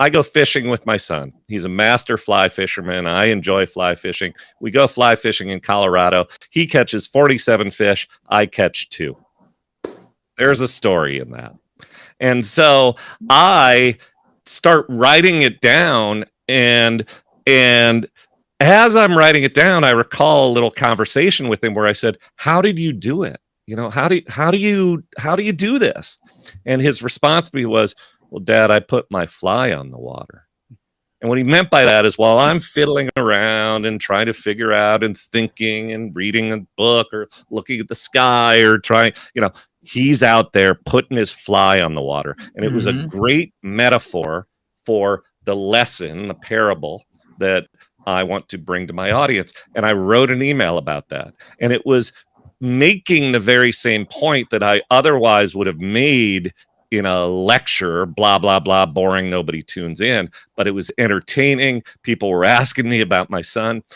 I go fishing with my son. He's a master fly fisherman. I enjoy fly fishing. We go fly fishing in Colorado. He catches 47 fish. I catch two. There's a story in that. And so I start writing it down and and as I'm writing it down, I recall a little conversation with him where I said, "How did you do it? You know, how do you, how do you how do you do this?" And his response to me was, "Well, Dad, I put my fly on the water." And what he meant by that is while I'm fiddling around and trying to figure out and thinking and reading a book or looking at the sky or trying, you know, he's out there putting his fly on the water. And it was a Mhm. great metaphor for the lesson, the parable that I want to bring to my audience. And I wrote an email about that. And it was making the very same point that I otherwise would have made in a lecture, blah, blah, blah, boring, nobody tunes in. But it was entertaining. People were asking me about my son.